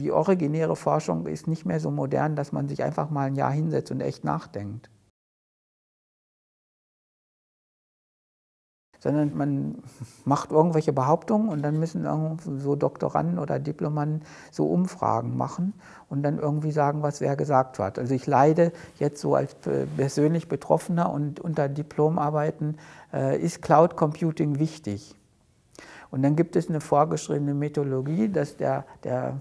die originäre Forschung ist nicht mehr so modern, dass man sich einfach mal ein Jahr hinsetzt und echt nachdenkt. sondern man macht irgendwelche Behauptungen und dann müssen so Doktoranden oder Diplomanden so Umfragen machen und dann irgendwie sagen, was wer gesagt hat. Also ich leide jetzt so als persönlich Betroffener und unter Diplomarbeiten äh, ist Cloud Computing wichtig. Und dann gibt es eine vorgeschriebene Methodologie, dass der, der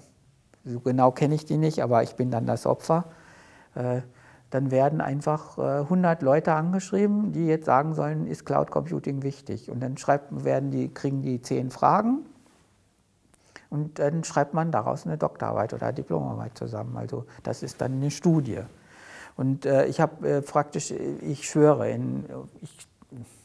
so genau kenne ich die nicht, aber ich bin dann das Opfer, äh, dann werden einfach 100 äh, Leute angeschrieben, die jetzt sagen sollen, ist Cloud Computing wichtig? Und dann schreibt, werden die, kriegen die zehn Fragen und dann schreibt man daraus eine Doktorarbeit oder Diplomarbeit zusammen. Also das ist dann eine Studie. Und äh, ich habe praktisch, ich schwöre, ich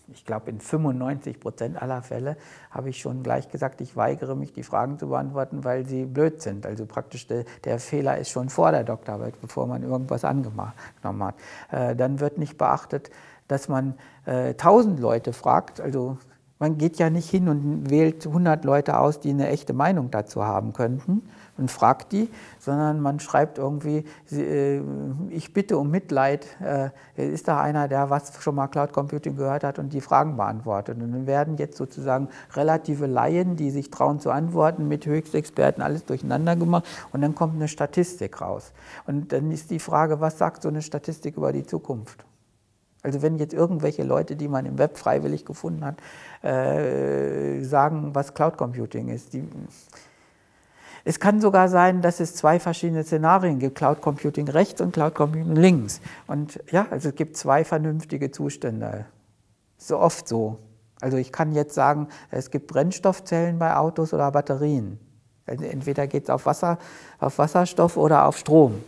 ich glaube in 95 Prozent aller Fälle habe ich schon gleich gesagt, ich weigere mich, die Fragen zu beantworten, weil sie blöd sind. Also praktisch der, der Fehler ist schon vor der Doktorarbeit, bevor man irgendwas angenommen hat. Äh, dann wird nicht beachtet, dass man äh, 1000 Leute fragt, also man geht ja nicht hin und wählt 100 Leute aus, die eine echte Meinung dazu haben könnten, und fragt die, sondern man schreibt irgendwie, äh, ich bitte um Mitleid, äh, ist da einer, der was schon mal Cloud Computing gehört hat und die Fragen beantwortet. Und dann werden jetzt sozusagen relative Laien, die sich trauen zu antworten, mit Höchstexperten alles durcheinander gemacht und dann kommt eine Statistik raus. Und dann ist die Frage, was sagt so eine Statistik über die Zukunft? Also wenn jetzt irgendwelche Leute, die man im Web freiwillig gefunden hat, äh, sagen, was Cloud Computing ist, die, es kann sogar sein, dass es zwei verschiedene Szenarien gibt, Cloud Computing rechts und Cloud Computing links. Und ja, also es gibt zwei vernünftige Zustände. So oft so. Also ich kann jetzt sagen, es gibt Brennstoffzellen bei Autos oder Batterien. Also entweder geht es auf, Wasser, auf Wasserstoff oder auf Strom.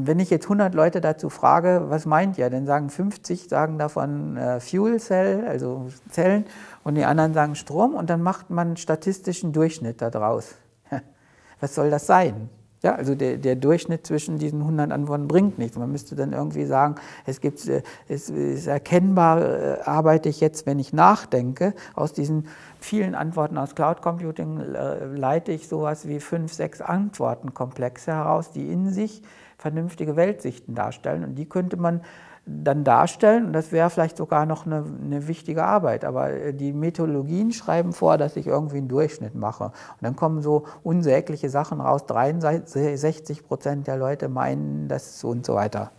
Und wenn ich jetzt 100 Leute dazu frage, was meint ihr, dann sagen 50 sagen davon äh, Fuel Cell, also Zellen, und die anderen sagen Strom und dann macht man statistischen Durchschnitt daraus. Was soll das sein? Ja, also der, der, Durchschnitt zwischen diesen 100 Antworten bringt nichts. Man müsste dann irgendwie sagen, es, gibt, äh, es ist erkennbar, äh, arbeite ich jetzt, wenn ich nachdenke, aus diesen vielen Antworten aus Cloud Computing äh, leite ich sowas wie fünf, sechs Antwortenkomplexe heraus, die in sich vernünftige Weltsichten darstellen. Und die könnte man dann darstellen und das wäre vielleicht sogar noch eine, eine, wichtige Arbeit. Aber äh, die Methodologien schreiben vor, dass ich irgendwie einen Durchschnitt mache. Und dann kommen so unsägliche Sachen raus. 63 Prozent der Leute meinen das und so weiter.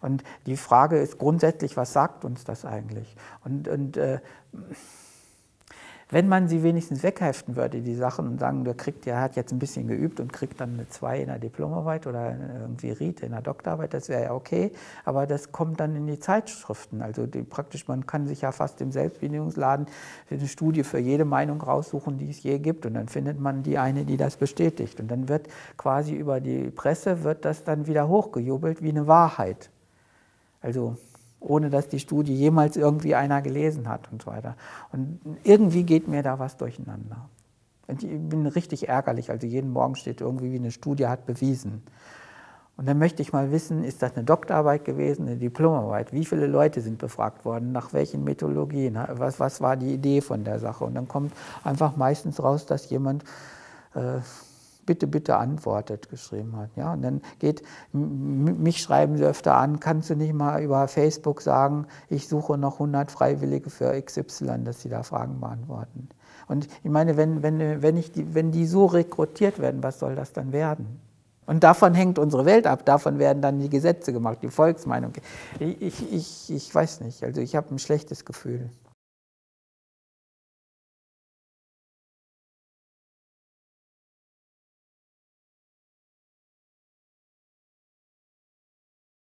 Und die Frage ist grundsätzlich, was sagt uns das eigentlich? Und, und äh, wenn man sie wenigstens wegheften würde, die Sachen, und sagen, der kriegt, der hat jetzt ein bisschen geübt und kriegt dann eine 2 in der Diplomarbeit oder irgendwie Ried in der Doktorarbeit, das wäre ja okay, aber das kommt dann in die Zeitschriften. Also die, praktisch, man kann sich ja fast im Selbstbedienungsladen eine Studie für jede Meinung raussuchen, die es je gibt und dann findet man die eine, die das bestätigt. Und dann wird quasi über die Presse, wird das dann wieder hochgejubelt wie eine Wahrheit. Also ohne dass die Studie jemals irgendwie einer gelesen hat und so weiter. Und irgendwie geht mir da was durcheinander. Und ich bin richtig ärgerlich, also jeden Morgen steht irgendwie, wie eine Studie hat bewiesen. Und dann möchte ich mal wissen, ist das eine Doktorarbeit gewesen, eine Diplomarbeit? Wie viele Leute sind befragt worden? Nach welchen Methodologien? Was, was war die Idee von der Sache? Und dann kommt einfach meistens raus, dass jemand äh, bitte, bitte antwortet geschrieben hat. Ja? Und dann geht, mich schreiben sie öfter an, kannst du nicht mal über Facebook sagen, ich suche noch 100 Freiwillige für XY, dass sie da Fragen beantworten. Und ich meine, wenn, wenn, wenn, ich die, wenn die so rekrutiert werden, was soll das dann werden? Und davon hängt unsere Welt ab, davon werden dann die Gesetze gemacht, die Volksmeinung. Ich, ich, ich weiß nicht, also ich habe ein schlechtes Gefühl.